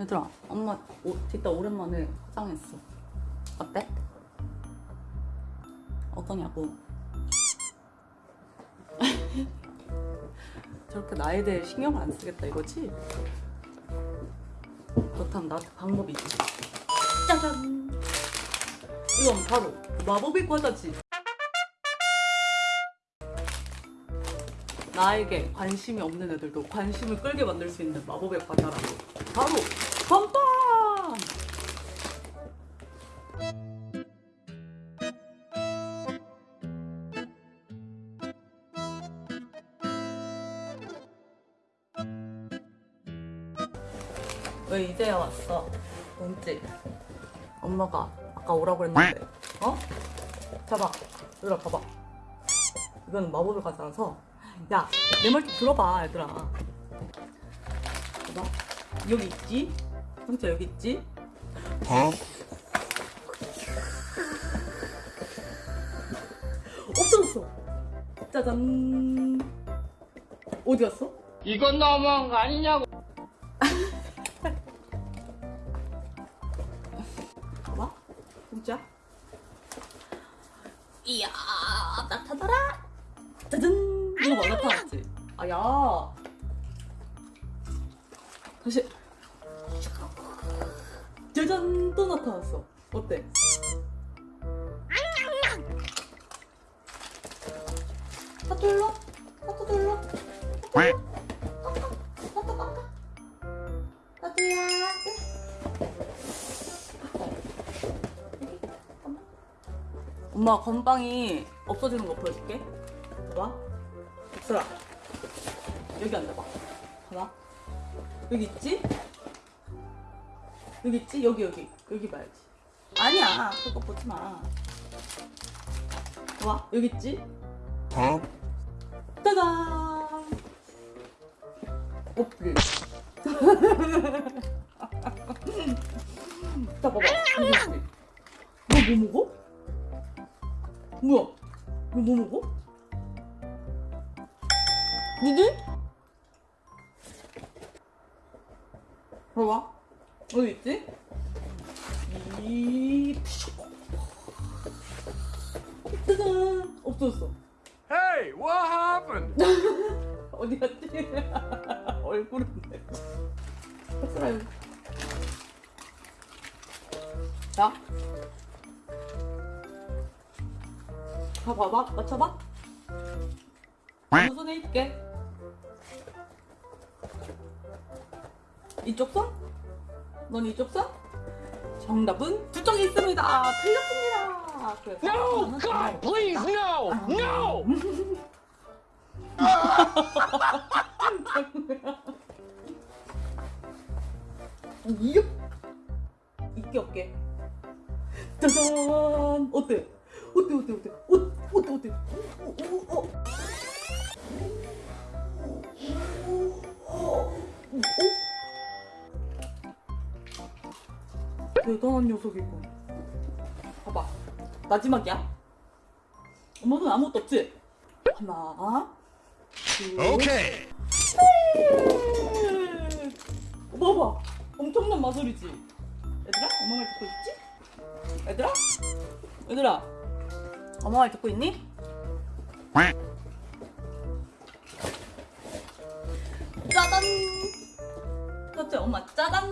얘들아 엄마 오, 진짜 오랜만에 화장했어. 어때? 어떠냐고. 저렇게 나에 대해 신경을 안 쓰겠다 이거지? 그렇다면 나한테 방법이 있지. 짜잔! 이건 바로 마법의 과자지. 나에게 관심이 없는 애들도 관심을 끌게 만들 수 있는 마법의 과자라고. 바로 건빵! 왜 이제야 왔어? 뭔지 엄마가 아까 오라고 했는데 어? 잡아 얘들아 봐봐 이건 마법의 과자라서 야 내 말 좀 들어봐 얘들아 봐봐 여기 있지? 형자 여기 있지? 없어졌어 짜잔. 어디 갔어? 이건 너무한 거 아니냐고. 봐봐 진짜? 이야 나타나라. 짜잔. 이거 봐 나타났지? 아야. 다시 짜잔 또 나타났어 어때 깎아 사투야 엄마 건빵이 없어지는 거 보여줄게. 봐봐. 엑스라. 여기 앉아봐. 봐봐. 여기 있지? 여기 있지? 여기 여기 여기 봐야지. 아니야. 그거 보지 마. 봐봐. 여기 있지? 짜잔. 없지. 자 봐봐. 여기 있지? 너뭐 먹어? 뭐야? 너 뭐 먹어? 니들? 봐봐. 어디 있지? 이 짜잔 없어졌어. Hey, what happened? 어디 갔지? 여기. 자. 다 봐봐. 맞춰봐. 어느 손에 있게. 이쪽 손? 넌 이쪽 손? 정답은 두 쪽에 있습니다. 아, 틀렸습니다. 그래서 No, 하나는 God, please, no, no. 이요? 있게 없게. 짜잔! 어때? 어때, 어때, 어때? 어, 어때, 어때? 어, 어, 어. 어? 대단한 녀석이고. 봐봐. 마지막이야. 엄마는 아무것도 없지? 하나, 둘, Okay. 봐봐 엄청난 마술이지 얘들아 엄마 말 듣고 있지? 얘들아 얘들아 엄마 말 듣고 있니? 짜잔 그렇지 엄마 짜잔